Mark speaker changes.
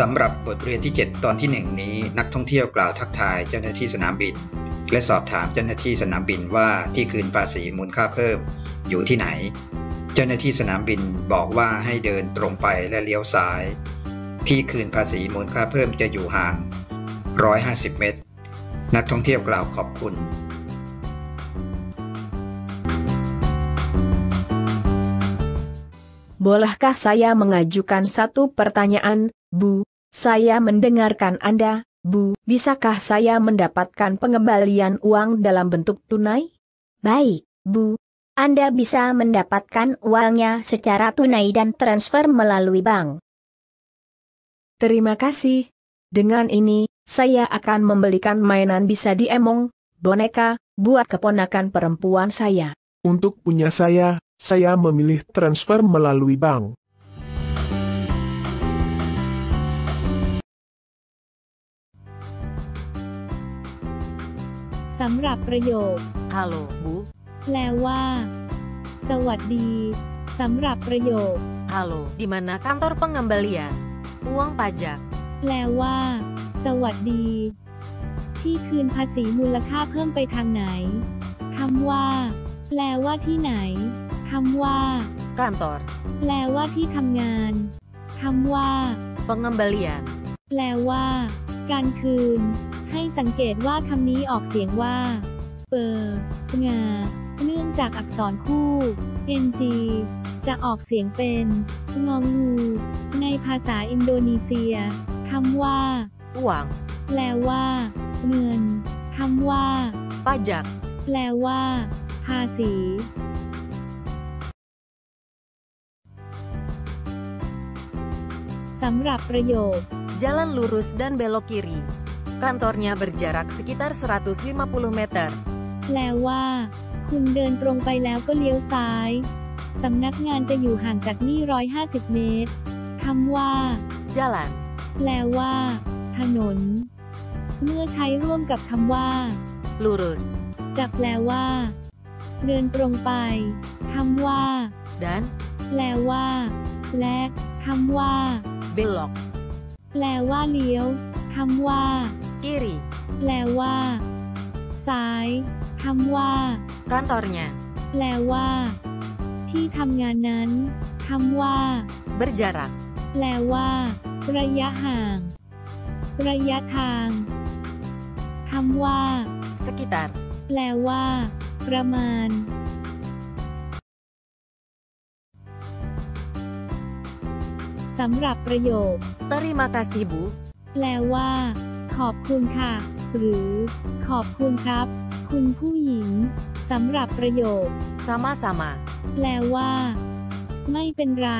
Speaker 1: สำหรับบทเรียนที่ 7 ตอนที่ 1 นี้ นักท่องเที่ยวกล่าวทักทายเจ้าหน้าที่สนามบิน และสอบถามเจ้าหน้าที่สนามบินว่าที่คืนภาษีมูลค่าเพิ่มอยู่ที่ไหน เจ้าหน้าที่สนามบินบอกว่าให้เดินตรงไปและเลี้ยวซ้าย ที่คืนภาษีมูลค่าเพิ่มจะอยู่ห่าง 150 เมตร นักท่องเที่ยวกล่าวขอบคุณ
Speaker 2: Bolehkah saya mengajukan satu pertanyaan, Bu? Saya mendengarkan Anda, Bu. Bisakah saya mendapatkan pengembalian uang dalam bentuk tunai?
Speaker 3: Baik, Bu. Anda bisa mendapatkan uangnya secara tunai dan transfer melalui bank.
Speaker 2: Terima kasih. Dengan ini, saya akan membelikan mainan bisa diemong, boneka, buat keponakan perempuan saya.
Speaker 4: Untuk punya saya, saya memilih transfer melalui bank.
Speaker 5: สำหรับประโยค
Speaker 6: Halo, Bu.
Speaker 5: แปลว่า สวัสดีสำหรับประโยค
Speaker 6: Halo, di mana kantor pengembalian uang pajak?
Speaker 5: แปลว่า สวัสดี ที่คืนภาษีมูลค่าเพิ่มไปทางไหนคำว่า แปลว่าที่ไหนคำว่า
Speaker 6: Kantor
Speaker 5: แปลว่าที่ทำงานคำว่า
Speaker 6: pengembalian
Speaker 5: แปลว่า การคืน ให้สังเกตว่าคำนี้ออกเสียงว่า เปองา เนื่องจากอักษรคู่ ng จะออกเสียงเป็น งองูในภาษาอินโดนีเซียคำว่า
Speaker 6: uang
Speaker 5: แปลว่า เงินคำว่า
Speaker 6: pajak
Speaker 5: แปลว่า ภาษี สำหรับประโยค
Speaker 6: jalan lurus dan belok kiri. Kantornya berjarak sekitar 150 meter.
Speaker 5: แปลว่า คุณเดินตรงไปแล้วก็เลี้ยวซ้าย สำนักงานจะอยู่ห่างจากนี่ 150 เมตรคำว่า
Speaker 6: Jalan
Speaker 5: แปลว่า ถนน เมื่อใช้ร่วมกับคำว่า
Speaker 6: lurus
Speaker 5: จะแปลว่า เดินตรงไปคำว่า
Speaker 6: dan
Speaker 5: แปลว่า และคำว่า
Speaker 6: belok
Speaker 5: แปลว่าเลี้ยวคำว่า
Speaker 6: kiri.
Speaker 5: แปลว่า ซ้ายคำว่า
Speaker 6: Kantornya
Speaker 5: แปลว่า ที่ทำงานนั้นคำว่า
Speaker 6: berjarak
Speaker 5: แปลว่า ระยะห่าง ระยะทางคำว่า
Speaker 6: sekitar
Speaker 5: แปลว่า ประมาณ สำหรับประโยค
Speaker 6: terima kasih Bu
Speaker 5: แปลว่า ขอบคุณค่ะ หรือ ขอบคุณครับ คุณผู้หญิงสำหรับประโยค
Speaker 6: sama-sama
Speaker 5: แปลว่า ไม่เป็นไร